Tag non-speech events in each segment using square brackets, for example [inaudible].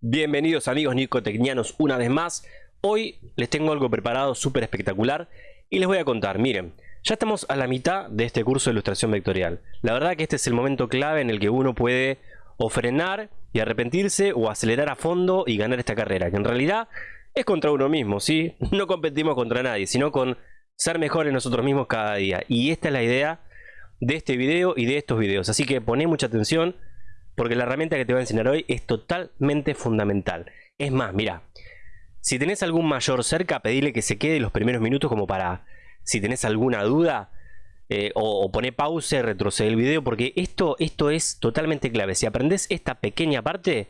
Bienvenidos amigos nicotecnianos una vez más. Hoy les tengo algo preparado súper espectacular y les voy a contar, miren, ya estamos a la mitad de este curso de ilustración vectorial. La verdad que este es el momento clave en el que uno puede o frenar y arrepentirse o acelerar a fondo y ganar esta carrera, que en realidad es contra uno mismo, ¿sí? No competimos contra nadie, sino con ser mejores nosotros mismos cada día. Y esta es la idea de este video y de estos videos. Así que poné mucha atención porque la herramienta que te voy a enseñar hoy es totalmente fundamental. Es más, mira, si tenés algún mayor cerca, pedile que se quede los primeros minutos como para, si tenés alguna duda, eh, o, pone pausa y retrocede el video, porque esto, esto es totalmente clave. Si aprendes esta pequeña parte,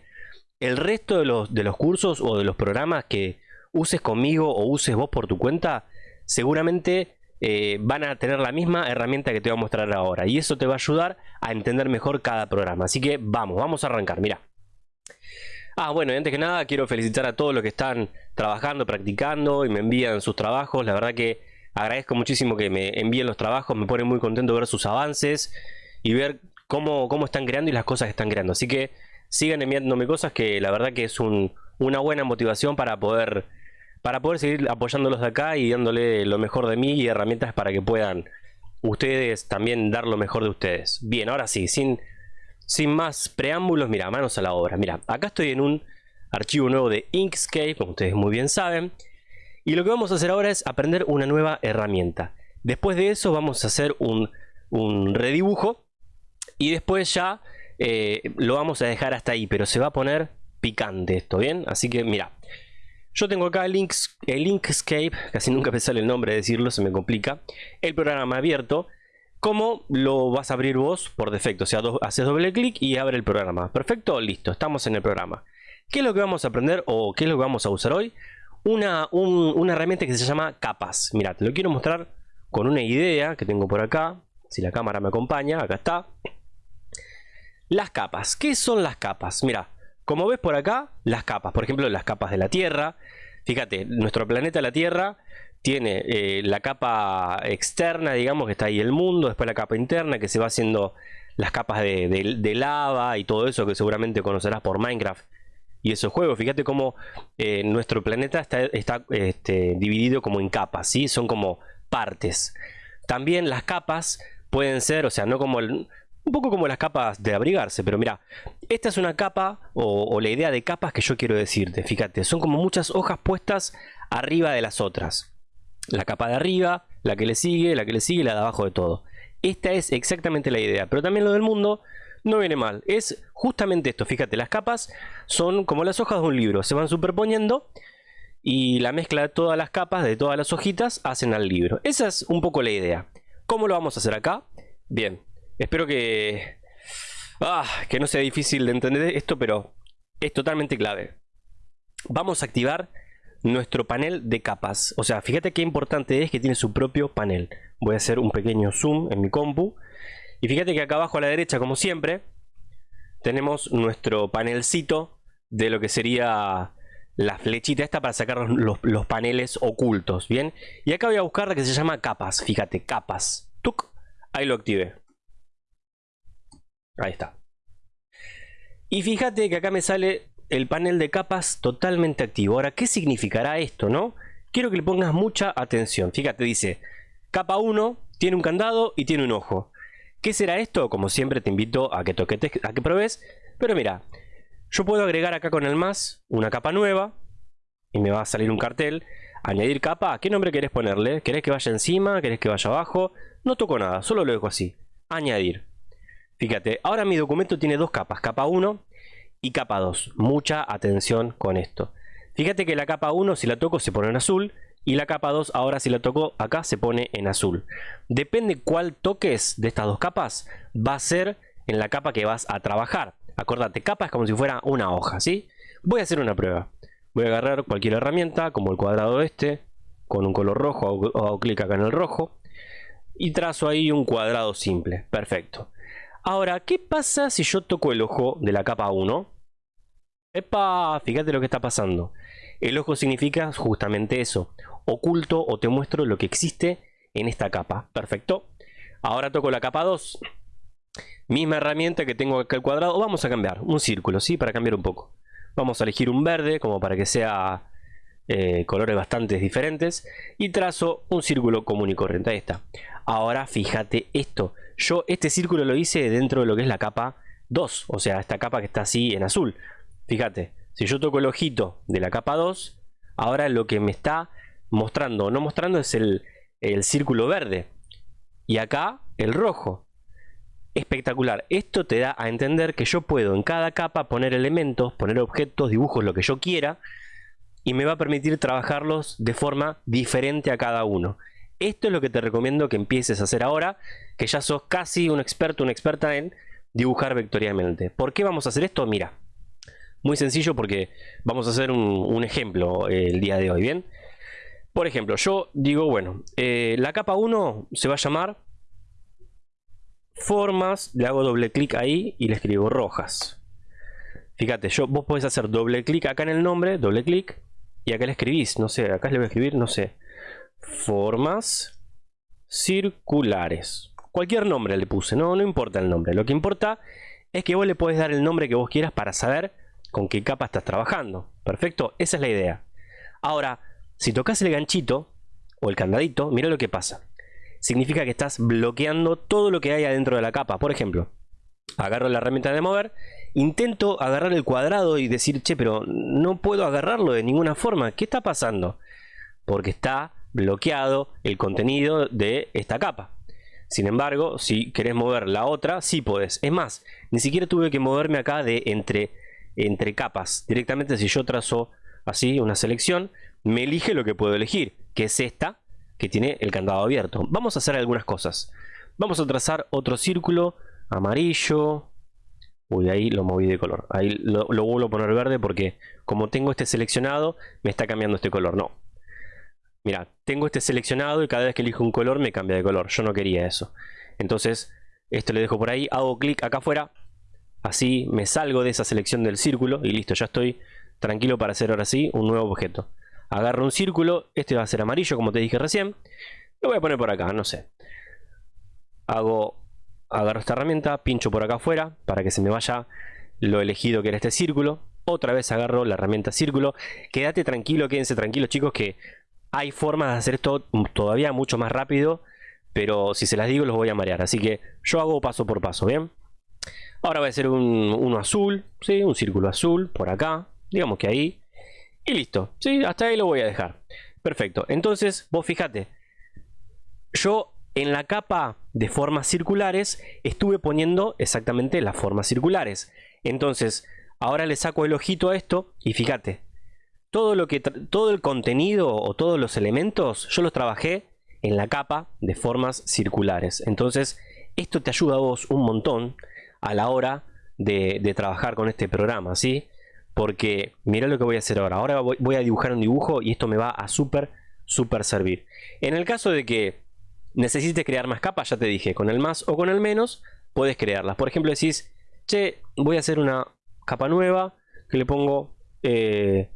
el resto de los, de los cursos o de los programas que uses conmigo o uses vos por tu cuenta, seguramente eh, van a tener la misma herramienta que te voy a mostrar ahora. Y eso te va a ayudar a entender mejor cada programa. Así que vamos, vamos a arrancar, mira. Ah, bueno, y antes que nada quiero felicitar a todos los que están trabajando, practicando y me envían sus trabajos. La verdad que agradezco muchísimo que me envíen los trabajos, me pone muy contento ver sus avances y ver cómo, cómo están creando y las cosas que están creando. Así que sigan enviándome cosas que la verdad que es una buena motivación para poder para poder seguir apoyándolos de acá y dándole lo mejor de mí y herramientas para que puedan ustedes también dar lo mejor de ustedes. Bien, ahora sí, sin, sin más preámbulos, mira, manos a la obra. Mira, acá estoy en un archivo nuevo de Inkscape, como ustedes muy bien saben. Y lo que vamos a hacer ahora es aprender una nueva herramienta. Después de eso vamos a hacer un, un redibujo y después ya eh, lo vamos a dejar hasta ahí, pero se va a poner picante esto, ¿bien? Así que mira, yo tengo acá el, Links, el Inkscape, casi nunca me sale el nombre de decirlo, se me complica. El programa abierto. ¿Cómo lo vas a abrir vos por defecto? O sea, haces doble clic y abre el programa. Perfecto, listo, estamos en el programa. ¿Qué es lo que vamos a aprender o qué es lo que vamos a usar hoy? Una, herramienta que se llama capas. Mira, te lo quiero mostrar con una idea que tengo por acá. Si la cámara me acompaña, acá está. Las capas. ¿Qué son las capas? Mira, como ves por acá, las capas, por ejemplo, las capas de la Tierra. Fíjate, nuestro planeta la Tierra tiene eh, la capa externa, digamos, que está ahí el mundo, después la capa interna, que se va haciendo las capas de, lava y todo eso que seguramente conocerás por Minecraft y esos juegos. Fíjate cómo eh, nuestro planeta está, este, dividido como en capas, ¿sí? Son como partes. También las capas pueden ser, o sea, no como el, un poco como las capas de abrigarse, pero mira, esta es una capa o, la idea de capas que yo quiero decirte. Fíjate, son como muchas hojas puestas arriba de las otras. La capa de arriba, la que le sigue, la que le sigue la de abajo de todo. Esta es exactamente la idea, pero también lo del mundo no viene mal. Es justamente esto, fíjate, las capas son como las hojas de un libro, se van superponiendo y la mezcla de todas las capas, de todas las hojitas, hacen al libro. Esa es un poco la idea. ¿Cómo lo vamos a hacer acá? Bien, Espero que... Ah, que no sea difícil de entender esto, pero es totalmente clave. Vamos a activar nuestro panel de capas. O sea, fíjate qué importante es que tiene su propio panel. Voy a hacer un pequeño zoom en mi compu. Y fíjate que acá abajo a la derecha, como siempre, tenemos nuestro panelcito de lo que sería la flechita esta para sacar los, paneles ocultos, ¿bien? Y acá voy a buscar la que se llama capas, fíjate, capas. Tuc, ahí lo activé. Ahí está. Y fíjate que acá me sale el panel de capas totalmente activo. Ahora, ¿qué significará esto, no? Quiero que le pongas mucha atención. Fíjate, dice, capa 1 tiene un candado y tiene un ojo. ¿Qué será esto? Como siempre te invito a que toquetes, a que pruebes. Pero mira, yo puedo agregar acá con el más una capa nueva. Y me va a salir un cartel. Añadir capa. ¿Qué nombre querés ponerle? ¿Querés que vaya encima? ¿Querés que vaya abajo? No toco nada, solo lo dejo así. Añadir. Fíjate, ahora mi documento tiene dos capas, capa 1 y capa 2. Mucha atención con esto. Fíjate que la capa 1 si la toco se pone en azul y la capa 2 ahora si la toco acá se pone en azul. Depende cuál toques de estas dos capas va a ser en la capa que vas a trabajar. Acordate, capa es como si fuera una hoja, ¿sí? Voy a hacer una prueba. Voy a agarrar cualquier herramienta como el cuadrado este con un color rojo hago clic acá en el rojo y trazo ahí un cuadrado simple. Perfecto. Ahora, ¿qué pasa si yo toco el ojo de la capa 1? ¡Epa! Fíjate lo que está pasando. El ojo significa justamente eso. Oculto o te muestro lo que existe en esta capa. Perfecto. Ahora toco la capa 2. Misma herramienta que tengo acá el cuadrado. Vamos a cambiar un círculo, ¿sí? Para cambiar un poco. Vamos a elegir un verde como para que sea eh, colores bastante diferentes. Y trazo un círculo común y corriente. Ahí está. Ahora fíjate esto. Yo este círculo lo hice dentro de lo que es la capa 2. O sea, esta capa que está así en azul. Fíjate, si yo toco el ojito de la capa 2, ahora lo que me está mostrando o no mostrando es el, el círculo verde. Y acá el rojo espectacular. Esto te da a entender que yo puedo en cada capa poner elementos, poner objetos, dibujos, lo que yo quiera y me va a permitir trabajarlos de forma diferente a cada uno. Esto es lo que te recomiendo que empieces a hacer ahora, que ya sos casi un experto, una experta en dibujar vectorialmente. ¿Por qué vamos a hacer esto? Mira, muy sencillo porque vamos a hacer un, ejemplo eh, el día de hoy, ¿bien? Por ejemplo, yo digo, bueno, eh, la capa 1 se va a llamar formas, le hago doble clic ahí y le escribo rojas. Fíjate, yo, vos podés hacer doble clic acá en el nombre, doble clic, y acá le escribís, no sé, acá le voy a escribir, no sé, formas circulares. Cualquier nombre le puse, no, no importa el nombre, lo que importa es que vos le podés dar el nombre que vos quieras para saber con qué capa estás trabajando. Perfecto, esa es la idea. Ahora, si tocas el ganchito o el candadito, mira lo que pasa significa que estás bloqueando todo lo que hay adentro de la capa. Por ejemplo, agarro la herramienta de mover, intento agarrar el cuadrado y decir, che, pero no puedo agarrarlo de ninguna forma. ¿Qué está pasando? Porque está bloqueado el contenido de esta capa. Sin embargo, si querés mover la otra, sí podés. Es más, ni siquiera tuve que moverme acá de entre, entre capas. Directamente si yo trazo así una selección, me elige lo que puedo elegir, que es esta, que tiene el candado abierto. Vamos a hacer algunas cosas. Vamos a trazar otro círculo amarillo. Uy, ahí lo moví de color. Ahí lo, vuelvo a poner verde porque como tengo este seleccionado, me está cambiando este color. No. Mira, tengo este seleccionado y cada vez que elijo un color me cambia de color. Yo no quería eso. Entonces, esto le dejo por ahí. Hago clic acá afuera. Así me salgo de esa selección del círculo y listo. Ya estoy tranquilo para hacer ahora sí un nuevo objeto agarro un círculo, este va a ser amarillo como te dije recién, lo voy a poner por acá, no sé. Hago, agarro esta herramienta, pincho por acá afuera para que se me vaya lo elegido que era este círculo. Otra vez agarro la herramienta círculo. Quédate tranquilo, quédense tranquilos chicos que hay formas de hacer esto todavía mucho más rápido. Pero si se las digo los voy a marear. Así que yo hago paso por paso, ¿bien? Ahora voy a hacer un, uno azul, ¿sí? un círculo azul por acá. Digamos que ahí. Y listo. ¿sí? Hasta ahí lo voy a dejar. Perfecto. Entonces, vos fíjate. Yo en la capa de formas circulares estuve poniendo exactamente las formas circulares. Entonces, ahora le saco el ojito a esto y fíjate. Todo, lo que todo el contenido o todos los elementos yo los trabajé en la capa de formas circulares. Entonces, esto te ayuda a vos un montón a la hora de, trabajar con este programa, ¿sí? Porque mira lo que voy a hacer ahora. Ahora voy, a dibujar un dibujo y esto me va a súper, súper servir. En el caso de que necesites crear más capas, ya te dije, con el más o con el menos, puedes crearlas. Por ejemplo, decís, che, voy a hacer una capa nueva que le pongo eh,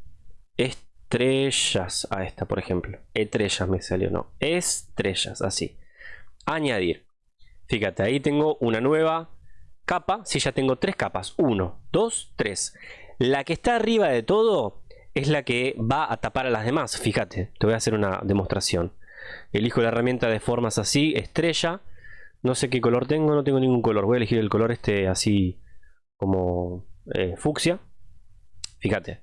estrellas a esta, por ejemplo. Estrellas me salió, no. Estrellas, así. Añadir. Fíjate, ahí tengo una nueva capa. Si ya tengo tres capas. Uno, dos, tres. La que está arriba de todo es la que va a tapar a las demás. Fíjate, te voy a hacer una demostración. Elijo la herramienta de formas así, estrella. No sé qué color tengo, no tengo ningún color. Voy a elegir el color este así como eh, fucsia. Fíjate.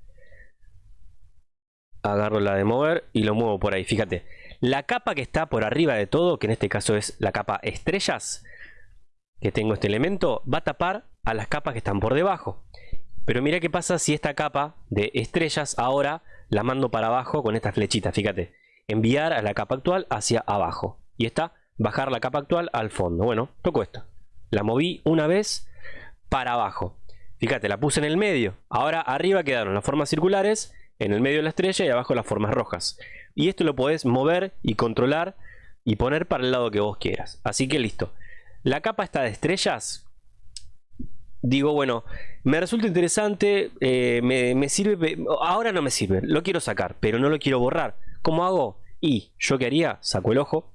Agarro la de mover y lo muevo por ahí. Fíjate. La capa que está por arriba de todo, que en este caso es la capa estrellas, que tengo este elemento, va a tapar a las capas que están por debajo. Pero mira qué pasa si esta capa de estrellas ahora la mando para abajo con esta flechita, fíjate. Enviar a la capa actual hacia abajo. Y esta, bajar la capa actual al fondo. Bueno, toco esto. La moví una vez para abajo. Fíjate, la puse en el medio. Ahora arriba quedaron las formas circulares, en el medio la estrella y abajo las formas rojas. Y esto lo podés mover y controlar y poner para el lado que vos quieras. Así que listo. La capa está de estrellas digo, bueno, me resulta interesante, eh, me, sirve, ahora no me sirve, lo quiero sacar, pero no lo quiero borrar. ¿Cómo hago? Y yo que haría, saco el ojo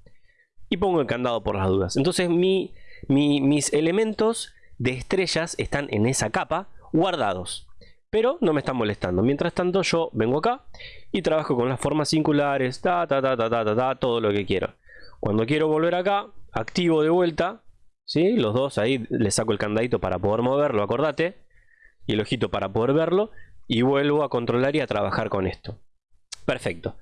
y pongo el candado por las dudas. Entonces mi, mis elementos de estrellas están en esa capa guardados. Pero no me están molestando. Mientras tanto yo vengo acá y trabajo con las formas singulares, ta, ta, ta, ta, ta, ta, todo lo que quiero. Cuando quiero volver acá, activo de vuelta, ¿sí? los dos ahí le saco el candadito para poder moverlo, acordate, y el ojito para poder verlo, y vuelvo a controlar y a trabajar con esto. Perfecto.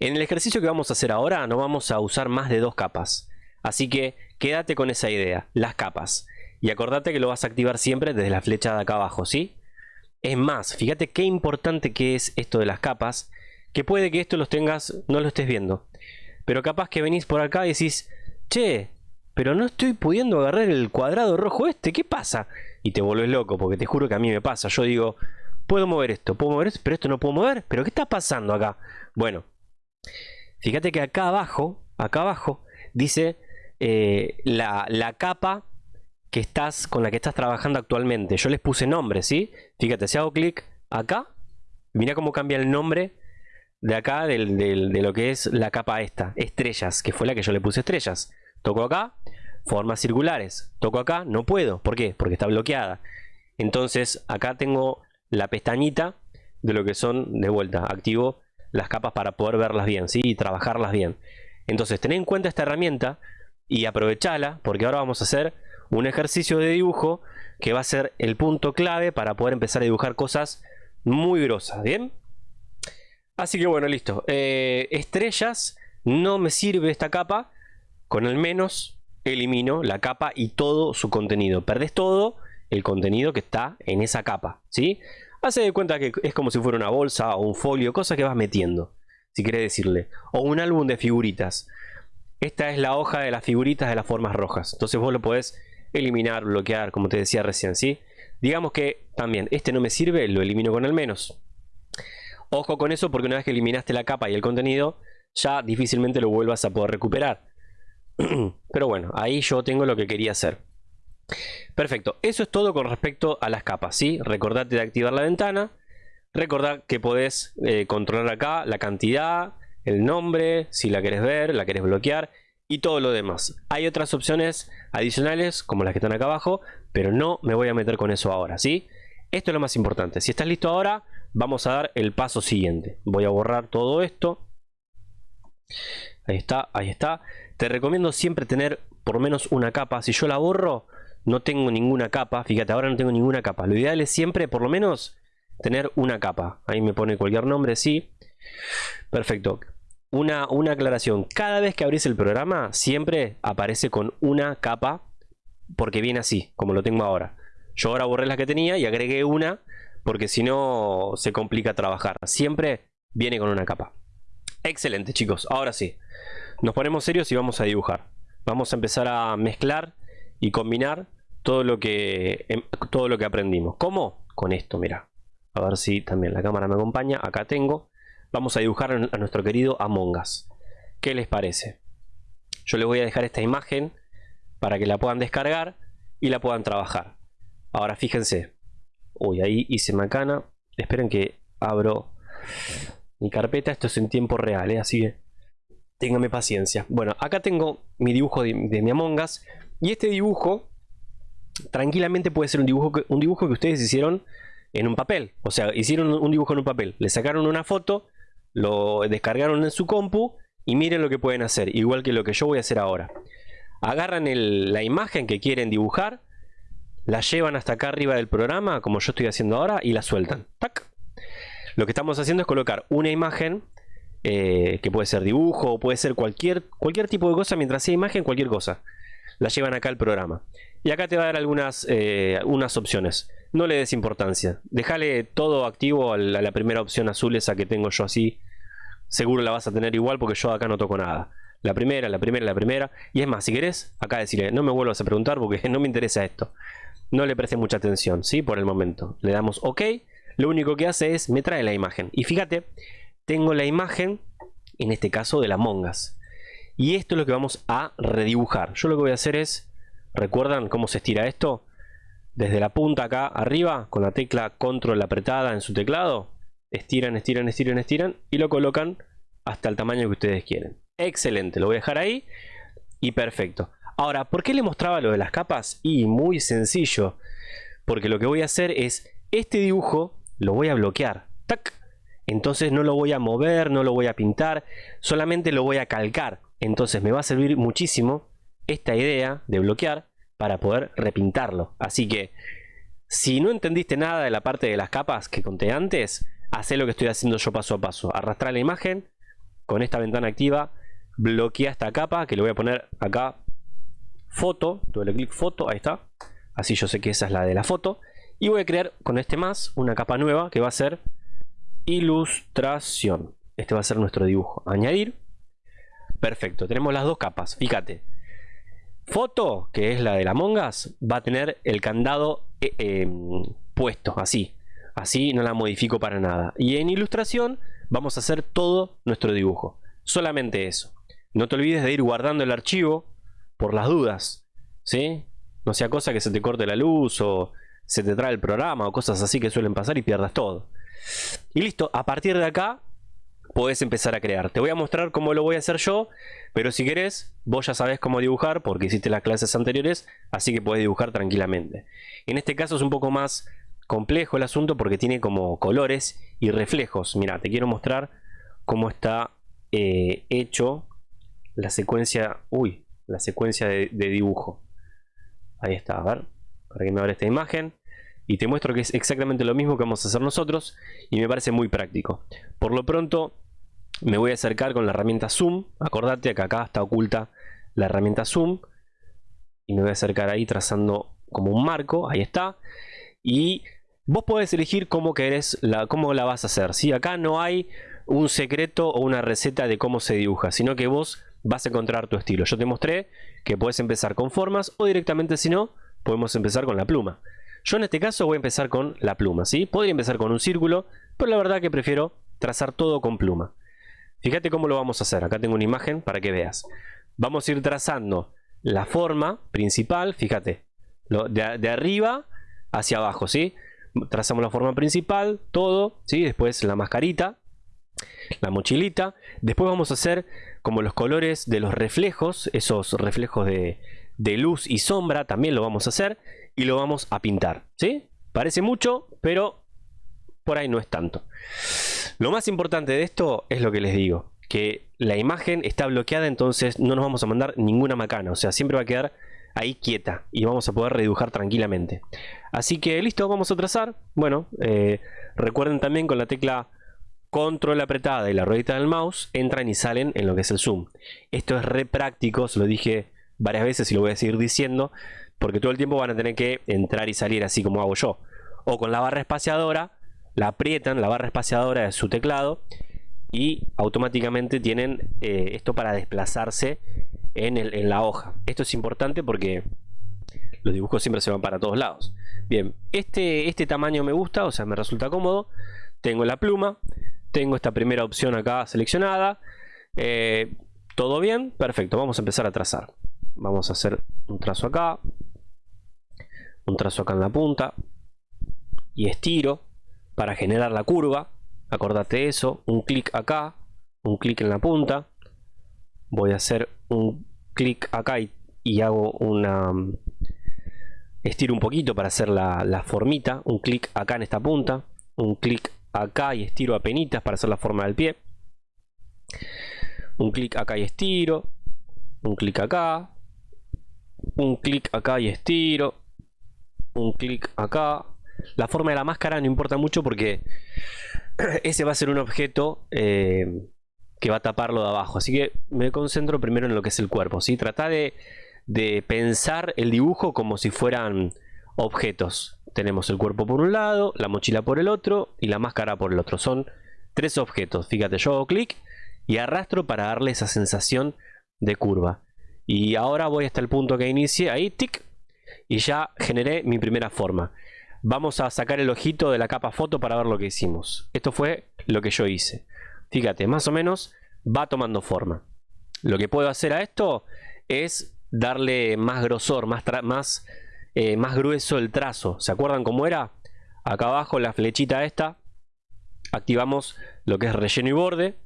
En el ejercicio que vamos a hacer ahora no vamos a usar más de dos capas. Así que quédate con esa idea, las capas. Y acordate que lo vas a activar siempre desde la flecha de acá abajo, ¿sí? Es más, fíjate qué importante que es esto de las capas, que puede que esto los tengas, no lo estés viendo. Pero capaz que venís por acá y decís, che, pero no estoy pudiendo agarrar el cuadrado rojo este, ¿qué pasa? Y te vuelves loco, porque te juro que a mí me pasa. Yo digo, puedo mover esto, puedo mover esto, pero esto no puedo mover. ¿Pero qué está pasando acá? Bueno, fíjate que acá abajo, acá abajo, dice eh, la, la capa que estás, con la que estás trabajando actualmente. Yo les puse nombre, ¿sí? Fíjate, si hago clic acá, mira cómo cambia el nombre de acá de lo que es la capa esta, estrellas, que fue la que yo le puse estrellas. Toco acá, formas circulares. Toco acá, no puedo. ¿Por qué? Porque está bloqueada. Entonces acá tengo la pestañita de lo que son, de vuelta, activo las capas para poder verlas bien, ¿sí? Y trabajarlas bien. Entonces, ten en cuenta esta herramienta y aprovechala, porque ahora vamos a hacer un ejercicio de dibujo que va a ser el punto clave para poder empezar a dibujar cosas muy grosas, ¿bien? Así que bueno, listo. Eh, estrellas, no me sirve esta capa. Con el menos elimino la capa y todo su contenido. Perdés todo el contenido que está en esa capa, ¿sí? Hace de cuenta que es como si fuera una bolsa o un folio, cosa que vas metiendo, si quieres decirle. O un álbum de figuritas. Esta es la hoja de las figuritas de las formas rojas. Entonces vos lo podés eliminar, bloquear, como te decía recién, ¿sí? Digamos que también, este no me sirve, lo elimino con el menos. Ojo con eso porque una vez que eliminaste la capa y el contenido, ya difícilmente lo vuelvas a poder recuperar. [clears throat] Pero bueno, ahí yo tengo lo que quería hacer. Perfecto, eso es todo con respecto a las capas, ¿sí? Recordate de activar la ventana. Recordad que podés eh, controlar acá la cantidad, el nombre, si la querés ver, la querés bloquear y todo lo demás. Hay otras opciones adicionales como las que están acá abajo, pero no me voy a meter con eso ahora, ¿sí? Esto es lo más importante. Si estás listo ahora, vamos a dar el paso siguiente. Voy a borrar todo esto. Ahí está, ahí está. Te recomiendo siempre tener por menos una capa. Si yo la borro, no tengo ninguna capa. Fíjate, ahora no tengo ninguna capa. Lo ideal es siempre, por lo menos, tener una capa. Ahí me pone cualquier nombre, sí. Perfecto una, aclaración. Cada vez que abrís el programa, siempre aparece con una capa, porque viene así, como lo tengo ahora. Yo ahora borré la que tenía y agregué una, porque si no se complica trabajar. Siempre viene con una capa. Excelente, chicos. Ahora sí, nos ponemos serios y vamos a dibujar. Vamos a empezar a mezclar y combinar todo lo que, em, todo lo que aprendimos. ¿Cómo? Con esto, mira. A ver si también la cámara me acompaña. Acá tengo vamos a dibujar a nuestro querido Among Us. ¿Qué les parece? Yo les voy a dejar esta imagen para que la puedan descargar y la puedan trabajar. Ahora fíjense. Uy, ahí hice macana. Esperen que abro mi carpeta. Esto es en tiempo real, ¿eh? así que ténganme paciencia. Bueno, acá tengo mi dibujo de, mi Among Us. Y este dibujo, tranquilamente puede ser un dibujo un dibujo que ustedes hicieron en un papel. O sea, hicieron un dibujo en un papel. Le sacaron una foto lo descargaron en su compu y miren lo que pueden hacer, igual que lo que yo voy a hacer ahora. Agarran la imagen que quieren dibujar, la llevan hasta acá arriba del programa, como yo estoy haciendo ahora, y la sueltan. Lo que estamos haciendo es colocar una imagen, eh, que puede ser dibujo, puede ser cualquier, cualquier tipo de cosa, mientras sea imagen, cualquier cosa. La llevan acá al programa. Y acá te va a dar algunas eh, opciones no le des importancia. Déjale todo activo a la, primera opción azul, esa que tengo yo así. Seguro la vas a tener igual porque yo acá no toco nada. La primera, la primera, la primera. Y es más, si querés, acá decirle, no me vuelvas a preguntar porque [laughs] no me interesa esto. No le preste mucha atención, ¿sí? Por el momento. Le damos OK. Lo único que hace es, me trae la imagen. Y fíjate, tengo la imagen, en este caso, de la mongas. Y esto es lo que vamos a redibujar. Yo lo que voy a hacer es, ¿recuerdan cómo se estira esto? Desde la punta acá arriba con la tecla control apretada en su teclado estiran, estiran, estiran, estiran y lo colocan hasta el tamaño que ustedes quieren excelente, lo voy a dejar ahí y perfecto ahora, ¿por qué le mostraba lo de las capas? y muy sencillo porque lo que voy a hacer es este dibujo lo voy a bloquear. ¡Tac! Entonces no lo voy a mover, no lo voy a pintar, solamente lo voy a calcar. Entonces me va a servir muchísimo esta idea de bloquear para poder repintarlo. Así que si no entendiste nada de la parte de las capas que conté antes, haz lo que estoy haciendo yo paso a paso. Arrastrar la imagen con esta ventana activa, bloquea esta capa que le voy a poner acá foto, doble clic foto, ahí está. Así yo sé que esa es la de la foto. Y voy a crear con este más una capa nueva que va a ser ilustración. Este va a ser nuestro dibujo. Añadir. Perfecto, tenemos las dos capas. Fíjate. Foto, que es la de la mongas, va a tener el candado eh, em, puesto, así. Así no la modifico para nada. Y en ilustración vamos a hacer todo nuestro dibujo. Solamente eso. No te olvides de ir guardando el archivo por las dudas. ¿Sí? No sea cosa que se te corte la luz o se te trae el programa o cosas así que suelen pasar y pierdas todo. Y listo, a partir de acá puedes empezar a crear. Te voy a mostrar cómo lo voy a hacer yo, pero si querés, vos ya sabes cómo dibujar porque hiciste las clases anteriores, así que puedes dibujar tranquilamente. En este caso es un poco más complejo el asunto porque tiene como colores y reflejos. Mira, te quiero mostrar cómo está eh, hecho la secuencia, uy, la secuencia de, de dibujo. Ahí está, a ver, para que me abra esta imagen y te muestro que es exactamente lo mismo que vamos a hacer nosotros y me parece muy práctico. Por lo pronto me voy a acercar con la herramienta zoom, acordate que acá está oculta la herramienta zoom y me voy a acercar ahí trazando como un marco, ahí está. Y vos podés elegir cómo querés la, cómo la vas a hacer. si Acá no hay un secreto o una receta de cómo se dibuja, sino que vos vas a encontrar tu estilo. Yo te mostré que puedes empezar con formas o directamente si no, podemos empezar con la pluma. Yo en este caso voy a empezar con la pluma, ¿sí? Podría empezar con un círculo, pero la verdad que prefiero trazar todo con pluma. Fíjate cómo lo vamos a hacer. Acá tengo una imagen para que veas. Vamos a ir trazando la forma principal, fíjate, de, de arriba hacia abajo, ¿sí? Trazamos la forma principal, todo, ¿sí? Después la mascarita, la mochilita. Después vamos a hacer como los colores de los reflejos, esos reflejos de, de luz y sombra, también lo vamos a hacer y lo vamos a pintar. ¿sí? Parece mucho, pero por ahí no es tanto. Lo más importante de esto es lo que les digo, que la imagen está bloqueada, entonces no nos vamos a mandar ninguna macana, o sea, siempre va a quedar ahí quieta y vamos a poder redibujar tranquilamente. Así que listo, vamos a trazar. Bueno, eh, recuerden también con la tecla control apretada y la ruedita del mouse entran y salen en lo que es el zoom. Esto es re práctico, se lo dije varias veces y lo voy a seguir diciendo porque todo el tiempo van a tener que entrar y salir así como hago yo. O con la barra espaciadora, la aprietan, la barra espaciadora de su teclado y automáticamente tienen eh, esto para desplazarse en, en la hoja. Esto es importante porque los dibujos siempre se van para todos lados. Bien, este, este tamaño me gusta, o sea, me resulta cómodo. Tengo la pluma, tengo esta primera opción acá seleccionada. Eh, todo bien, perfecto, vamos a empezar a trazar. Vamos a hacer un trazo acá, un trazo acá en la punta y estiro para generar la curva. Acordate eso. Un clic acá un clic en la punta. Voy a hacer un clic acá y, hago una estiro un poquito para hacer la, la formita. Un clic acá en esta punta. Un clic acá y estiro a penitas para hacer la forma del pie. Un clic acá y estiro. Un clic acá. Un clic acá y estiro. Un clic acá. La forma de la máscara no importa mucho porque [clears throat] ese va a ser un objeto eh, que va a taparlo de abajo. Así que me concentro primero en lo que es el cuerpo. ¿sí? Trata de, de pensar el dibujo como si fueran objetos. Tenemos el cuerpo por un lado, la mochila por el otro y la máscara por el otro. Son tres objetos. Fíjate, yo hago clic y arrastro para darle esa sensación de curva. Y ahora voy hasta el punto que inicie. Ahí, tic, y ya generé mi primera forma. Vamos a sacar el ojito de la capa foto para ver lo que hicimos. Esto fue lo que yo hice. Fíjate, más o menos va tomando forma. Lo que puedo hacer a esto es darle más grosor, más, más, eh, más grueso el trazo. ¿Se acuerdan cómo era? Acá abajo la flechita esta. Activamos lo que es relleno y borde.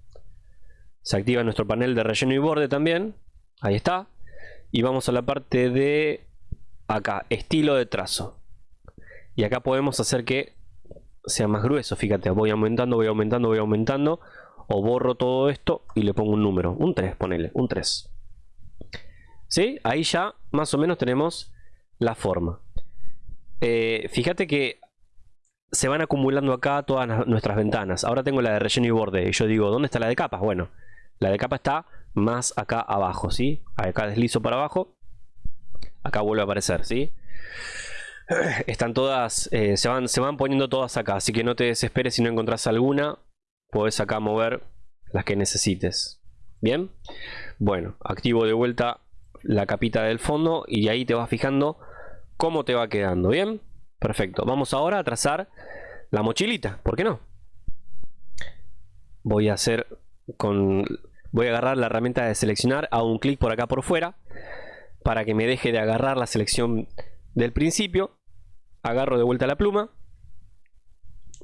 Se activa nuestro panel de relleno y borde también. Ahí está. Y vamos a la parte de acá, estilo de trazo. Y acá podemos hacer que sea más grueso. Fíjate, voy aumentando, voy aumentando, voy aumentando. O borro todo esto y le pongo un número. Un 3, ponele, un 3. ¿Sí? Ahí ya más o menos tenemos la forma. Eh, fíjate que se van acumulando acá todas nuestras ventanas. Ahora tengo la de relleno y borde. Y yo digo, ¿dónde está la de capas? Bueno, la de capa está más acá abajo, ¿sí? Acá deslizo para abajo. Acá vuelve a aparecer, ¿sí? [clears throat] Están todas, eh, se, van, se van poniendo todas acá. Así que no te desesperes si no encontrás alguna. Puedes acá mover las que necesites. ¿Bien? Bueno, activo de vuelta la capita del fondo y ahí te vas fijando cómo te va quedando. ¿Bien? Perfecto. Vamos ahora a trazar la mochilita. ¿Por qué no? Voy a hacer con... Voy a agarrar la herramienta de seleccionar, hago un clic por acá por fuera para que me deje de agarrar la selección del principio. Agarro de vuelta la pluma.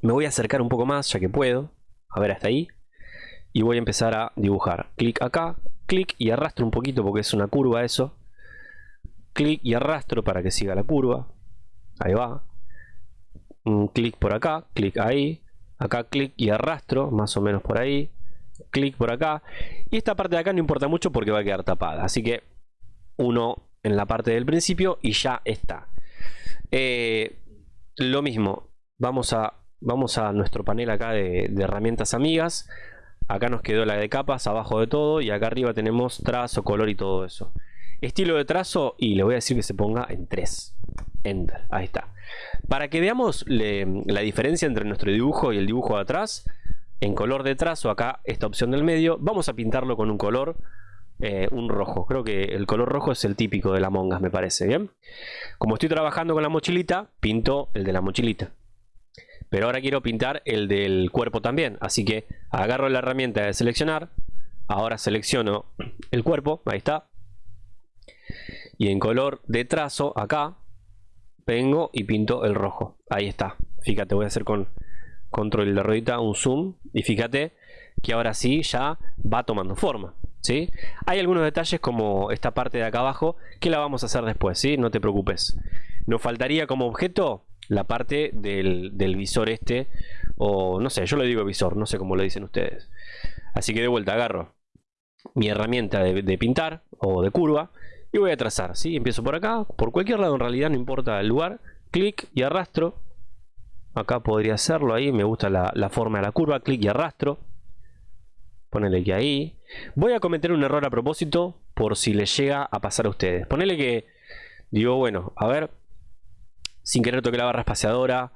Me voy a acercar un poco más ya que puedo. A ver hasta ahí. Y voy a empezar a dibujar. Clic acá, clic y arrastro un poquito porque es una curva eso. Clic y arrastro para que siga la curva. Ahí va. Clic por acá, clic ahí. Acá clic y arrastro, más o menos por ahí. Clic por acá. Y esta parte de acá no importa mucho porque va a quedar tapada. Así que uno en la parte del principio y ya está. Eh, lo mismo, vamos a, vamos a nuestro panel acá de, de herramientas amigas. Acá nos quedó la de capas abajo de todo y acá arriba tenemos trazo, color y todo eso. Estilo de trazo y le voy a decir que se ponga en 3. Enter, ahí está. Para que veamos la diferencia entre nuestro dibujo y el dibujo de atrás, en color de trazo, acá esta opción del medio, vamos a pintarlo con un color, eh, un rojo. Creo que el color rojo es el típico de la mongas, me parece, ¿bien? Como estoy trabajando con la mochilita, pinto el de la mochilita. Pero ahora quiero pintar el del cuerpo también, así que agarro la herramienta de seleccionar, ahora selecciono el cuerpo, ahí está. Y en color de trazo, acá, vengo y pinto el rojo. Ahí está. Fíjate, voy a hacer con control de ruedita un zoom. Y fíjate que ahora sí ya va tomando forma. Hay algunos detalles como esta parte de acá abajo que la vamos a hacer después. ¿sí? No te preocupes. Nos faltaría como objeto la parte del, visor este. O no sé, yo le digo visor. No sé cómo lo dicen ustedes. Así que de vuelta agarro mi herramienta de, pintar o de curva y voy a trazar, ¿sí? Empiezo por acá, por cualquier lado en realidad, no importa el lugar, clic y arrastro. Acá podría hacerlo, ahí me gusta la, forma de la curva, clic y arrastro. Ponele que ahí. Voy a cometer un error a propósito por si les llega a pasar a ustedes. Ponele que, digo, bueno, a ver, sin querer toqué la barra espaciadora,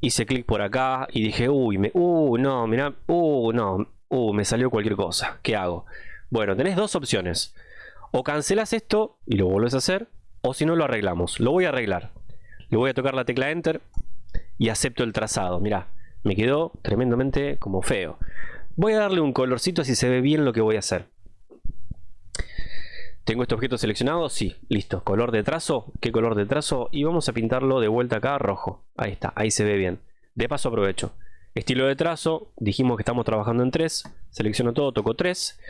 hice clic por acá y dije, uy, me, uh, no, mira, uh, no, uh, me salió cualquier cosa. ¿Qué hago? Bueno, tenés dos opciones. O cancelas esto y lo vuelves a hacer, o si no lo arreglamos. Lo voy a arreglar. Le voy a tocar la tecla Enter y acepto el trazado. Mira, me quedó tremendamente como feo. Voy a darle un colorcito así se ve bien lo que voy a hacer. ¿Tengo este objeto seleccionado? Sí, listo. Color de trazo. ¿Qué color de trazo? Y vamos a pintarlo de vuelta acá rojo. Ahí está, ahí se ve bien. De paso aprovecho. Estilo de trazo. Dijimos que estamos trabajando en 3. Selecciono todo, toco 3.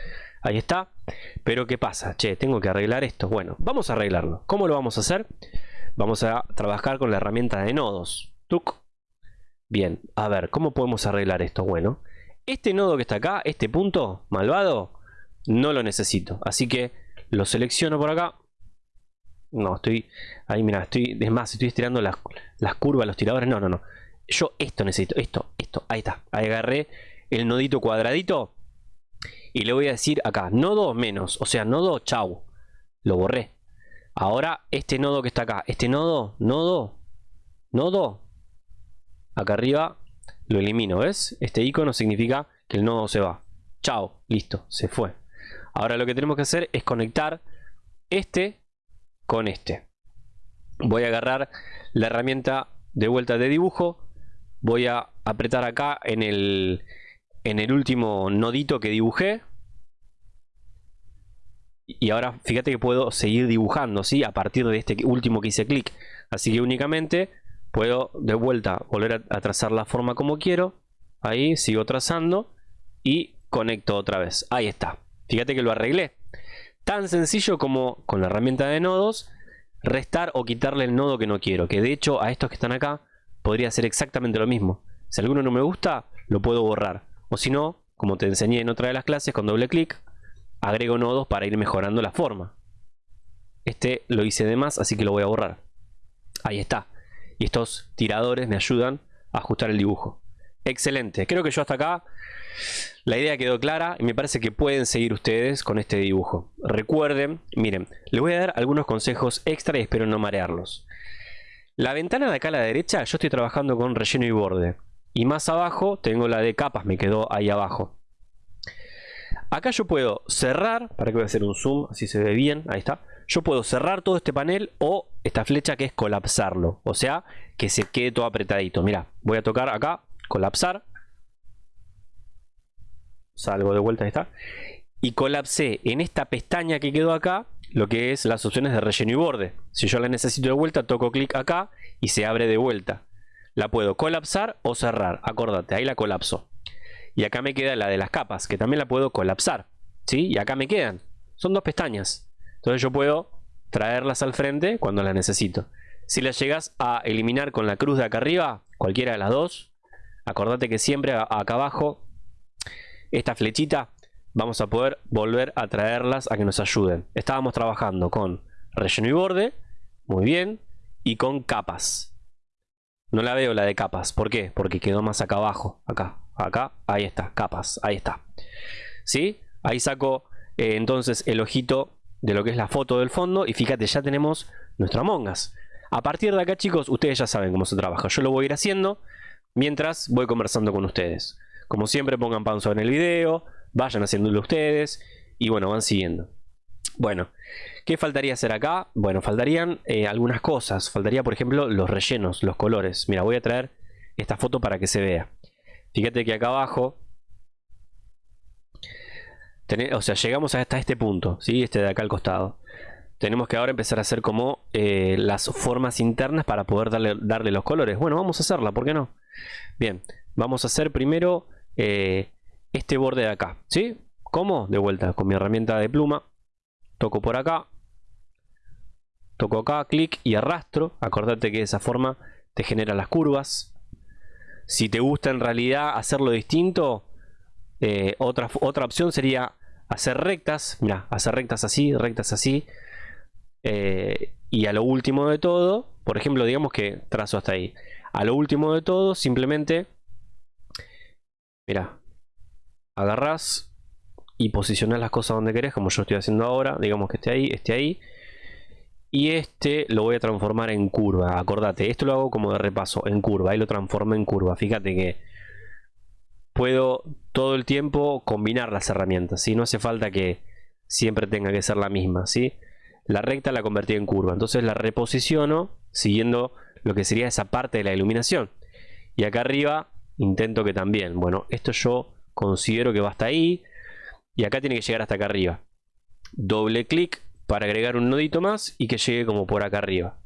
Ahí está. Pero ¿qué pasa? Che, tengo que arreglar esto. Bueno, vamos a arreglarlo. ¿Cómo lo vamos a hacer? Vamos a trabajar con la herramienta de nodos. Tuc. Bien, a ver, ¿cómo podemos arreglar esto? Bueno, este nodo que está acá, este punto malvado, no lo necesito. Así que lo selecciono por acá. No, estoy... Ahí, mira, estoy... Es más, estoy estirando las, curvas, los tiradores. No, no, no. Yo esto necesito. Esto, esto. Ahí está. Ahí agarré el nodito cuadradito y le voy a decir acá, nodo menos, o sea, nodo chau. Lo borré. Ahora este nodo que está acá, este nodo, nodo, nodo, acá arriba lo elimino, ¿ves? Este icono significa que el nodo se va. Chao, listo, se fue. Ahora lo que tenemos que hacer es conectar este con este. Voy a agarrar la herramienta de vuelta de dibujo. Voy a apretar acá en el, en el último nodito que dibujé. Y ahora fíjate que puedo seguir dibujando, ¿sí? A partir de este último que hice clic. Así que únicamente puedo de vuelta volver a, trazar la forma como quiero. Ahí sigo trazando y conecto otra vez. Ahí está. Fíjate que lo arreglé. Tan sencillo como con la herramienta de nodos, restar o quitarle el nodo que no quiero. Que de hecho a estos que están acá podría hacer exactamente lo mismo. Si alguno no me gusta, lo puedo borrar. O si no, como te enseñé en otra de las clases, con doble clic, agrego nodos para ir mejorando la forma. Este lo hice de más, así que lo voy a borrar. Ahí está. Y estos tiradores me ayudan a ajustar el dibujo. Excelente. Creo que yo hasta acá la idea quedó clara y me parece que pueden seguir ustedes con este dibujo. Recuerden, miren, les voy a dar algunos consejos extra y espero no marearlos. La ventana de acá a la derecha yo estoy trabajando con relleno y borde. Y más abajo tengo la de capas, me quedó ahí abajo. Acá yo puedo cerrar, para que voy a hacer un zoom, así se ve bien, ahí está. Yo puedo cerrar todo este panel o esta flecha que es colapsarlo. O sea, que se quede todo apretadito. Mira, voy a tocar acá, colapsar. Salgo de vuelta, ahí está. Y colapsé en esta pestaña que quedó acá, lo que es las opciones de relleno y borde. Si yo la necesito de vuelta, toco clic acá y se abre de vuelta. La puedo colapsar o cerrar. Acordate, ahí la colapso. Y acá me queda la de las capas, que también la puedo colapsar. ¿Sí? Y acá me quedan. Son dos pestañas. Entonces yo puedo traerlas al frente cuando las necesito. Si las llegas a eliminar con la cruz de acá arriba, cualquiera de las dos, acordate que siempre acá abajo, esta flechita, vamos a poder volver a traerlas a que nos ayuden. Estábamos trabajando con relleno y borde, muy bien, y con capas. No la veo la de capas. ¿Por qué? Porque quedó más acá abajo. Acá, acá, ahí está, capas, ahí está. ¿Sí? Ahí saco eh, entonces el ojito de lo que es la foto del fondo. Y fíjate, ya tenemos nuestro Among Us. A partir de acá, chicos, ustedes ya saben cómo se trabaja. Yo lo voy a ir haciendo mientras voy conversando con ustedes. Como siempre, pongan pausa en el video, vayan haciéndolo ustedes y bueno, van siguiendo. Bueno, ¿qué faltaría hacer acá? Bueno, faltarían eh, algunas cosas. Faltaría, por ejemplo, los rellenos, los colores. Mira, voy a traer esta foto para que se vea. Fíjate que acá abajo... o sea, llegamos hasta este punto, ¿sí? Este de acá al costado. Tenemos que ahora empezar a hacer como eh, las formas internas para poder darle, darle, los colores. Bueno, vamos a hacerla, ¿por qué no? Bien, vamos a hacer primero eh, este borde de acá, ¿sí? ¿Cómo? De vuelta, con mi herramienta de pluma toco por acá, toco acá, clic y arrastro. Acordate que de esa forma te genera las curvas. Si te gusta en realidad hacerlo distinto, eh, otra, otra opción sería hacer rectas. Mira, hacer rectas así, rectas así. Eh, y a lo último de todo, por ejemplo, digamos que trazo hasta ahí. A lo último de todo, simplemente, mira, agarras y posicionar las cosas donde querés, como yo estoy haciendo ahora. Digamos que esté ahí, esté ahí. Y este lo voy a transformar en curva. Acordate, esto lo hago como de repaso, en curva. Ahí lo transformo en curva. Fíjate que puedo todo el tiempo combinar las herramientas. si No hace falta que siempre tenga que ser la misma. ¿sí? La recta la convertí en curva. Entonces la reposiciono siguiendo lo que sería esa parte de la iluminación. Y acá arriba intento que también. Bueno, esto yo considero que va hasta ahí. Y acá tiene que llegar hasta acá arriba. Doble clic para agregar un nodito más y que llegue como por acá arriba.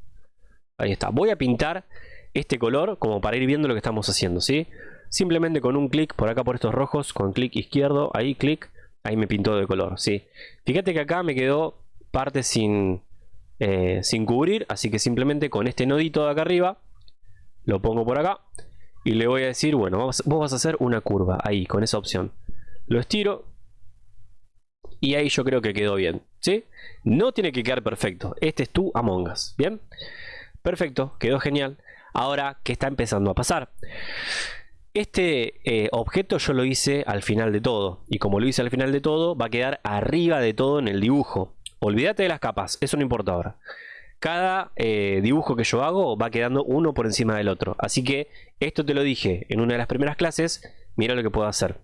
Ahí está. Voy a pintar este color como para ir viendo lo que estamos haciendo, ¿sí? Simplemente con un clic por acá por estos rojos, con clic izquierdo, ahí clic, ahí me pintó de color, ¿sí? Fíjate que acá me quedó parte sin, eh, sin cubrir, así que simplemente con este nodito de acá arriba, lo pongo por acá y le voy a decir, bueno, vos vas a hacer una curva ahí, con esa opción. Lo estiro, y ahí yo creo que quedó bien, ¿sí? No tiene que quedar perfecto. Este es tu Among Us, ¿bien? Perfecto, quedó genial. Ahora, ¿qué está empezando a pasar? Este eh, objeto yo lo hice al final de todo. Y como lo hice al final de todo, va a quedar arriba de todo en el dibujo. Olvídate de las capas, eso no importa ahora. Cada eh, dibujo que yo hago va quedando uno por encima del otro. Así que esto te lo dije en una de las primeras clases. Mira lo que puedo hacer.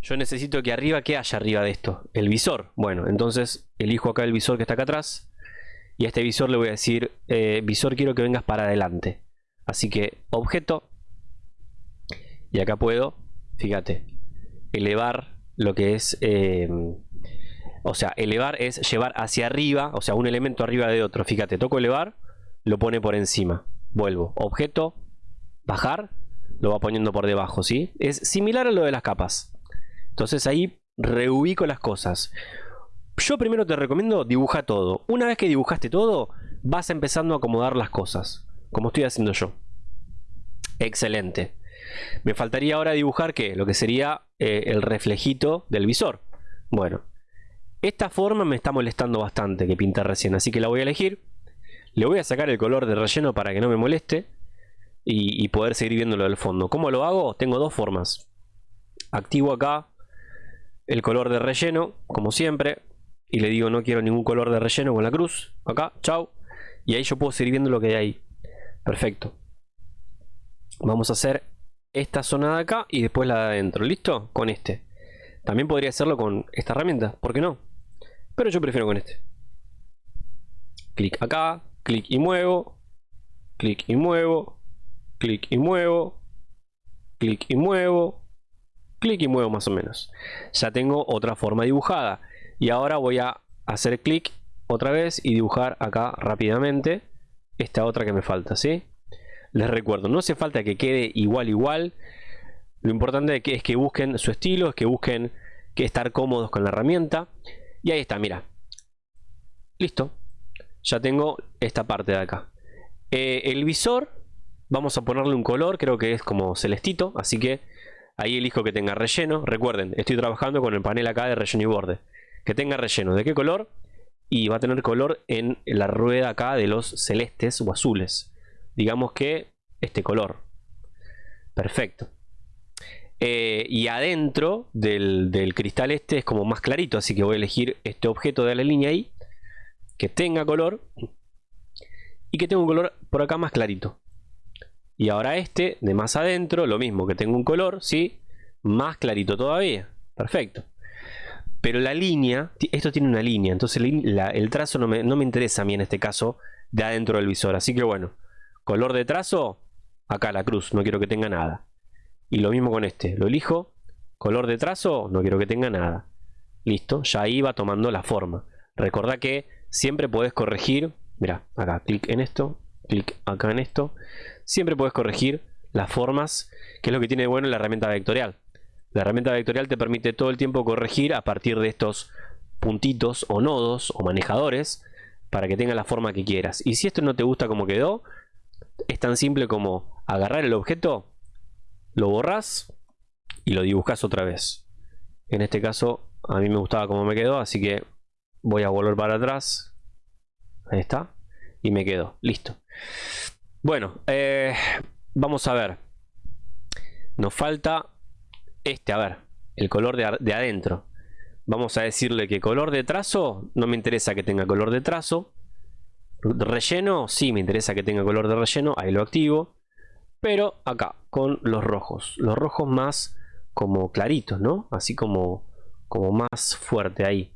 Yo necesito que arriba, ¿qué haya arriba de esto? El visor. Bueno, entonces elijo acá el visor que está acá atrás. Y a este visor le voy a decir, eh, visor quiero que vengas para adelante. Así que objeto. Y acá puedo, fíjate, elevar lo que es... Eh, o sea, elevar es llevar hacia arriba, o sea, un elemento arriba de otro. Fíjate, toco elevar, lo pone por encima. Vuelvo, objeto, bajar, lo va poniendo por debajo, ¿sí? Es similar a lo de las capas. Entonces ahí reubico las cosas. Yo primero te recomiendo dibuja todo. Una vez que dibujaste todo, vas empezando a acomodar las cosas. como estoy haciendo yo. Excelente. Me faltaría ahora dibujar que lo que sería eh, el reflejito del visor. Bueno, esta forma me está molestando bastante que pinté recién, así que la voy a elegir. Le voy a sacar el color de relleno para que no me moleste y, y poder seguir viéndolo del fondo. ¿Cómo lo hago? Tengo dos formas. Activo acá el color de relleno, como siempre, y le digo no quiero ningún color de relleno con la cruz. Acá, chao. Y ahí yo puedo seguir viendo lo que hay ahí. Perfecto. Vamos a hacer esta zona de acá y después la de adentro. ¿Listo? Con este. También podría hacerlo con esta herramienta. ¿Por qué no? Pero yo prefiero con este. Clic acá. Clic y muevo. Clic y muevo. Clic y muevo. Clic y muevo. Clic y muevo más o menos. Ya tengo otra forma dibujada. Y ahora voy a hacer clic otra vez y dibujar acá rápidamente esta otra que me falta, ¿sí? Les recuerdo, no hace falta que quede igual igual. Lo importante es que busquen su estilo, es que busquen que estar cómodos con la herramienta. Y ahí está, mira. Listo. Ya tengo esta parte de acá. Eh, el visor, vamos a ponerle un color, creo que es como celestito, así que ahí elijo que tenga relleno. Recuerden, estoy trabajando con el panel acá de relleno y borde. Que tenga relleno. ¿De qué color? Y va a tener color en la rueda acá de los celestes o azules digamos que este color. Perfecto. Eh, y adentro del, cristal este es como más clarito, así que voy a elegir este objeto de la línea ahí, que tenga color, y que tenga un color por acá más clarito. Y ahora este, de más adentro, lo mismo, que tenga un color, ¿sí? Más clarito todavía. Perfecto. Pero la línea, esto tiene una línea, entonces el trazo no me, no me interesa a mí en este caso de adentro del visor. Así que bueno, Color de trazo, acá la cruz, no quiero que tenga nada. Y lo mismo con este, lo elijo. Color de trazo, no quiero que tenga nada. Listo, ya ahí va tomando la forma. Recordá que siempre puedes corregir, mira, acá, clic en esto, clic acá en esto. Siempre puedes corregir las formas, que es lo que tiene de bueno la herramienta vectorial. La herramienta vectorial te permite todo el tiempo corregir a partir de estos puntitos o nodos o manejadores para que tenga la forma que quieras. Y si esto no te gusta como quedó, es tan simple como agarrar el objeto, lo borras y lo dibujas otra vez. En este caso a mí me gustaba como me quedó, así que voy a volver para atrás. Ahí está. Y me quedo. Listo. Bueno, eh, vamos a ver. Nos falta este, a ver, el color de, de adentro. Vamos a decirle que color de trazo, no me interesa que tenga color de trazo. Relleno, sí me interesa que tenga color de relleno, ahí lo activo. Pero acá, con los rojos. Los rojos más como claritos, ¿no? Así como, como más fuerte ahí.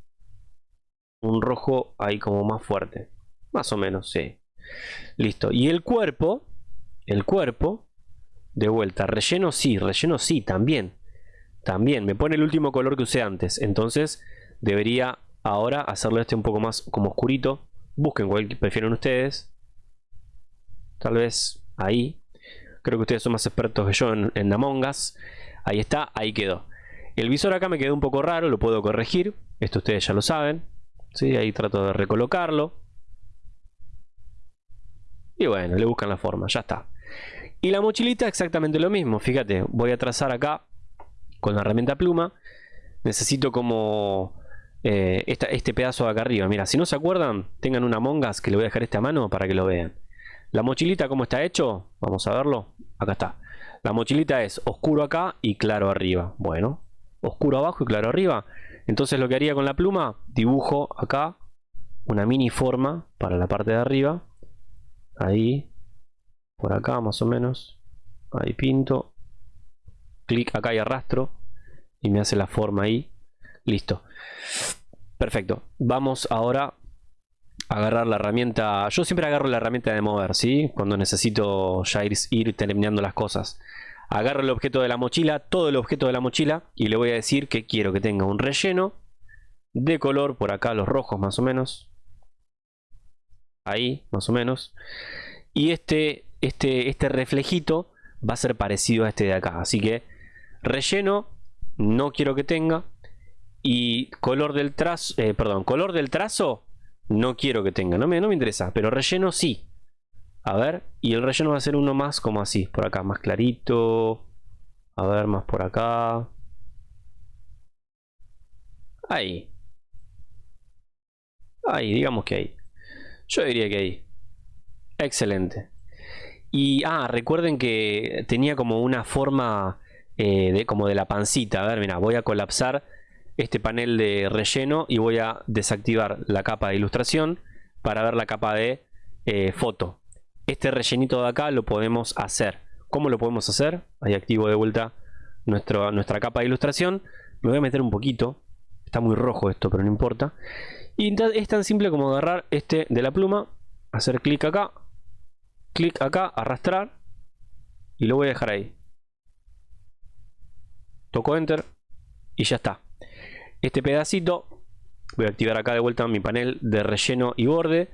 Un rojo ahí como más fuerte. Más o menos, sí. Listo. Y el cuerpo, el cuerpo, de vuelta. Relleno sí, relleno sí, también. También, me pone el último color que usé antes. Entonces, debería ahora hacerlo este un poco más como oscurito Busquen cuál prefieren ustedes. Tal vez ahí. Creo que ustedes son más expertos que yo en, en Among Us. Ahí está, ahí quedó. El visor acá me quedó un poco raro, lo puedo corregir. Esto ustedes ya lo saben. ¿sí? Ahí trato de recolocarlo. Y bueno, le buscan la forma, ya está. Y la mochilita exactamente lo mismo. Fíjate, voy a trazar acá con la herramienta pluma. Necesito como eh, este pedazo de acá arriba. Mira, si no se acuerdan, tengan una mongas que le voy a dejar esta mano para que lo vean. La mochilita, ¿cómo está hecho? Vamos a verlo. Acá está. La mochilita es oscuro acá y claro arriba. Bueno, oscuro abajo y claro arriba. Entonces lo que haría con la pluma, dibujo acá una mini forma para la parte de arriba. Ahí, por acá más o menos. Ahí pinto. Clic acá y arrastro. Y me hace la forma ahí. Listo. Perfecto. Vamos ahora a agarrar la herramienta. Yo siempre agarro la herramienta de mover, ¿sí? Cuando necesito ya ir, terminando las cosas. Agarro el objeto de la mochila, todo el objeto de la mochila, y le voy a decir que quiero que tenga un relleno de color, por acá los rojos más o menos. Ahí, más o menos. Y este, este, este reflejito va a ser parecido a este de acá. Así que relleno no quiero que tenga. Y color del trazo, eh, perdón, color del trazo no quiero que tenga, no me, no me interesa, pero relleno sí. A ver, y el relleno va a ser uno más como así, por acá, más clarito. A ver, más por acá. Ahí. Ahí, digamos que ahí. Yo diría que ahí. Excelente. Y, ah, recuerden que tenía como una forma eh, de, como de la pancita. A ver, mira, voy a colapsar este panel de relleno y voy a desactivar la capa de ilustración para ver la capa de eh, foto. Este rellenito de acá lo podemos hacer. ¿Cómo lo podemos hacer? Ahí activo de vuelta nuestra capa de ilustración. Me voy a meter un poquito. Está muy rojo esto, pero no importa. Y es tan simple como agarrar este de la pluma, hacer clic acá, clic acá, arrastrar y lo voy a dejar ahí. Toco enter y ya está. Este pedacito voy a activar acá de vuelta mi panel de relleno y borde.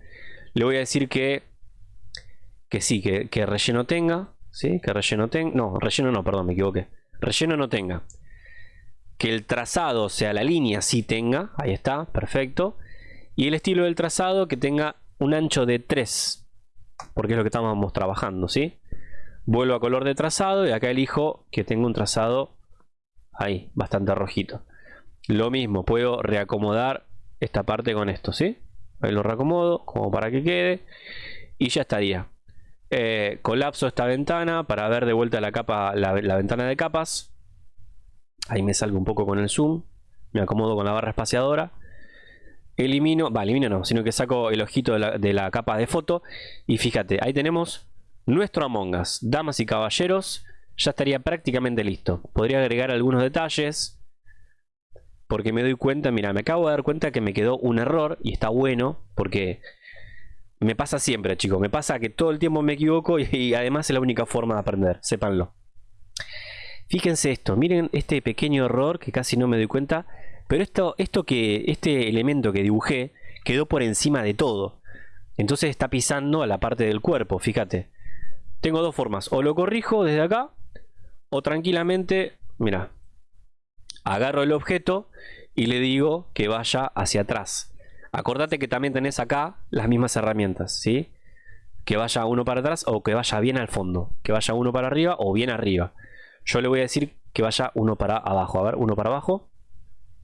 Le voy a decir que que sí, que, relleno tenga, ¿sí? Que relleno tenga, no, relleno no, perdón, me equivoqué. Relleno no tenga. Que el trazado, o sea, la línea sí tenga, ahí está, perfecto. Y el estilo del trazado que tenga un ancho de 3, porque es lo que estábamos trabajando, ¿sí? Vuelvo a color de trazado y acá elijo que tenga un trazado ahí, bastante rojito. Lo mismo, puedo reacomodar esta parte con esto, ¿sí? Ahí lo reacomodo como para que quede y ya estaría. Eh, colapso esta ventana para ver de vuelta la capa, la, ventana de capas. Ahí me salgo un poco con el zoom. Me acomodo con la barra espaciadora. Elimino, va, elimino no, sino que saco el ojito de la, de la capa de foto. Y fíjate, ahí tenemos nuestro Among Us. Damas y caballeros, ya estaría prácticamente listo. Podría agregar algunos detalles. Porque me doy cuenta, mira, me acabo de dar cuenta que me quedó un error. Y está bueno, porque me pasa siempre, chicos. Me pasa que todo el tiempo me equivoco y, además es la única forma de aprender. Sépanlo. Fíjense esto. Miren este pequeño error que casi no me doy cuenta. Pero esto, esto que, este elemento que dibujé quedó por encima de todo. Entonces está pisando a la parte del cuerpo, fíjate. Tengo dos formas. O lo corrijo desde acá. O tranquilamente, mira. Agarro el objeto y le digo que vaya hacia atrás. Acordate que también tenés acá las mismas herramientas, ¿sí? Que vaya uno para atrás o que vaya bien al fondo. Que vaya uno para arriba o bien arriba. Yo le voy a decir que vaya uno para abajo. A ver, uno para abajo.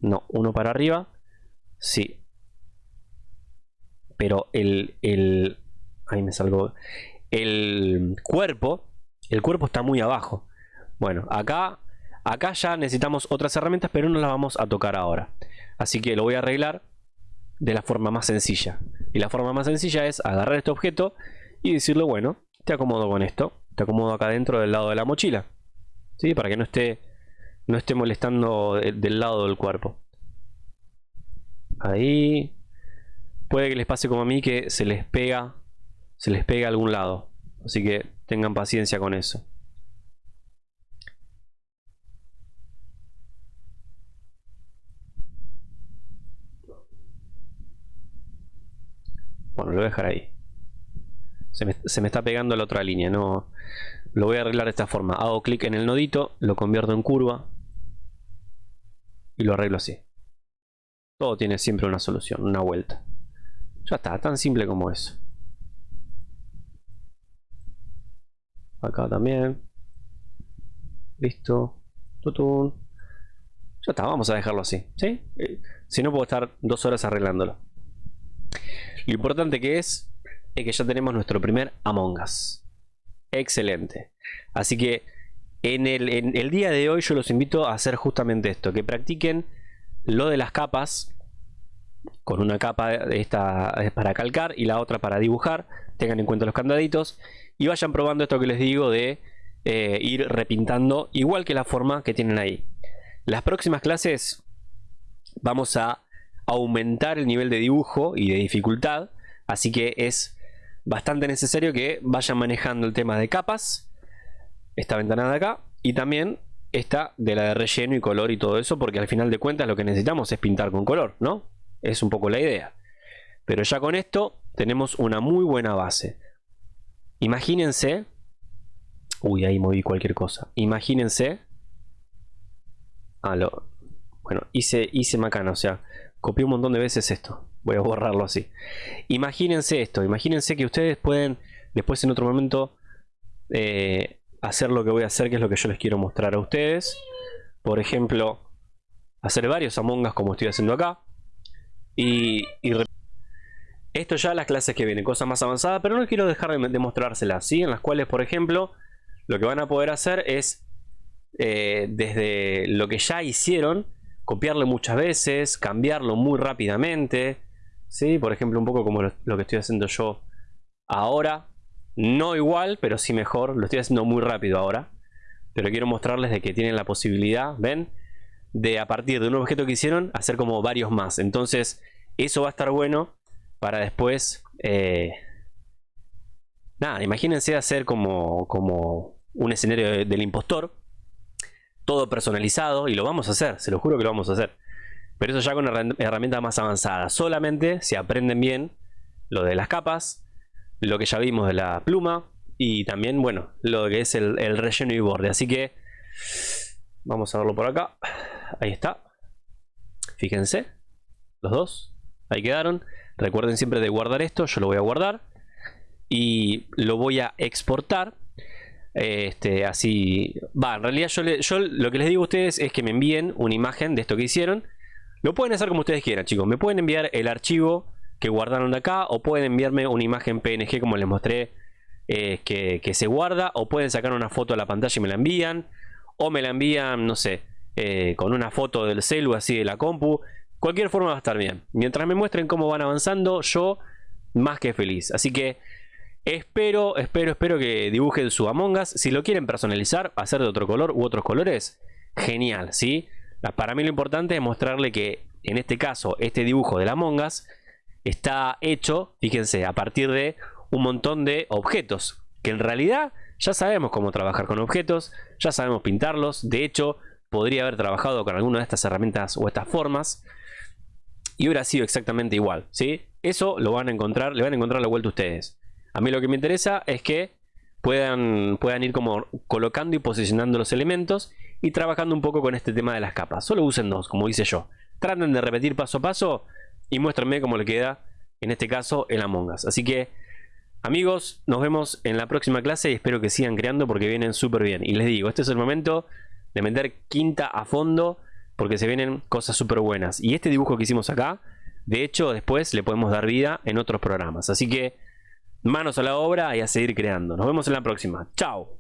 No, uno para arriba. Sí. Pero el... el ahí me salgo. El cuerpo. El cuerpo está muy abajo. Bueno, acá... Acá ya necesitamos otras herramientas, pero no las vamos a tocar ahora. Así que lo voy a arreglar de la forma más sencilla. Y la forma más sencilla es agarrar este objeto y decirle, bueno, te acomodo con esto. Te acomodo acá dentro del lado de la mochila. ¿Sí? Para que no esté, no esté molestando del lado del cuerpo. Ahí. Puede que les pase como a mí que se les pega, se les pega a algún lado. Así que tengan paciencia con eso. Bueno, lo voy a dejar ahí. Se me, está pegando la otra línea, no... Lo voy a arreglar de esta forma. Hago clic en el nodito, lo convierto en curva. Y lo arreglo así. Todo tiene siempre una solución, una vuelta. Ya está, tan simple como eso. Acá también. Listo. Tutun. Ya está, vamos a dejarlo así. ¿sí? Eh, si no puedo estar dos horas arreglándolo. Lo importante que es, es que ya tenemos nuestro primer Among Us. Excelente. Así que en el, día de hoy yo los invito a hacer justamente esto, que practiquen lo de las capas, con una capa esta para calcar y la otra para dibujar, tengan en cuenta los candaditos y vayan probando esto que les digo de eh, ir repintando igual que la forma que tienen ahí. Las próximas clases vamos a aumentar el nivel de dibujo y de dificultad. Así que es bastante necesario que vayan manejando el tema de capas. Esta ventana de acá. Y también esta de la de relleno y color y todo eso. Porque al final de cuentas lo que necesitamos es pintar con color, ¿no? Es un poco la idea. Pero ya con esto tenemos una muy buena base. Imagínense... Uy, ahí moví cualquier cosa. Imagínense... Ah. Bueno, hice, hice macana, o sea, Copié un montón de veces esto. Voy a borrarlo así. Imagínense esto. Imagínense que ustedes pueden después en otro momento eh, hacer lo que voy a hacer, que es lo que yo les quiero mostrar a ustedes. Por ejemplo, hacer varios Among Us como estoy haciendo acá. Y, esto ya las clases que vienen, cosas más avanzadas, pero no quiero dejar de, mostrárselas, ¿sí? En las cuales, por ejemplo, lo que van a poder hacer es, eh, desde lo que ya hicieron, copiarlo muchas veces, cambiarlo muy rápidamente, ¿sí? Por ejemplo, un poco como lo, que estoy haciendo yo ahora. No igual, pero sí mejor. Lo estoy haciendo muy rápido ahora. Pero quiero mostrarles de que tienen la posibilidad, ¿ven? De a partir de un objeto que hicieron, hacer como varios más. Entonces, eso va a estar bueno para después... Eh, nada, imagínense hacer como, como un escenario del impostor. Todo personalizado. Y lo vamos a hacer, se lo juro que lo vamos a hacer. Pero eso ya con herramientas más avanzadas. Solamente si aprenden bien lo de las capas, lo que ya vimos de la pluma y también, bueno, lo que es el, el relleno y borde. Así que vamos a verlo por acá. Ahí está. Fíjense, los dos. Ahí quedaron. Recuerden siempre de guardar esto, yo lo voy a guardar y lo voy a exportar. Este, así va, en realidad yo, lo que les digo a ustedes es que me envíen una imagen de esto que hicieron. Lo pueden hacer como ustedes quieran, chicos. Me pueden enviar el archivo que guardaron de acá o pueden enviarme una imagen PNG como les mostré eh, que, se guarda o pueden sacar una foto a la pantalla y me la envían o me la envían, no sé, eh, con una foto del celu así de la compu Cualquier forma va a estar bien. Mientras me muestren cómo van avanzando, yo más que feliz. Así que espero, espero, espero que dibujen su Among Us. Si lo quieren personalizar, hacer de otro color u otros colores, genial, ¿sí? Para mí lo importante es mostrarle que, en este caso, este dibujo de la Among Us está hecho, fíjense, a partir de un montón de objetos. Que en realidad ya sabemos cómo trabajar con objetos, ya sabemos pintarlos. De hecho, podría haber trabajado con alguna de estas herramientas o estas formas y hubiera sido exactamente igual, ¿sí? Eso lo van a encontrar, le van a encontrar la vuelta a ustedes. A mí lo que me interesa es que puedan, puedan ir como colocando y posicionando los elementos y trabajando un poco con este tema de las capas. Solo usen dos, como hice yo. Traten de repetir paso a paso y muéstrenme cómo le queda, en este caso, el Among Us. Así que, amigos, nos vemos en la próxima clase y espero que sigan creando porque vienen súper bien. Y les digo, este es el momento de meter quinta a fondo porque se vienen cosas súper buenas. Y este dibujo que hicimos acá, de hecho, después le podemos dar vida en otros programas. Así que manos a la obra y a seguir creando. Nos vemos en la próxima. Chao.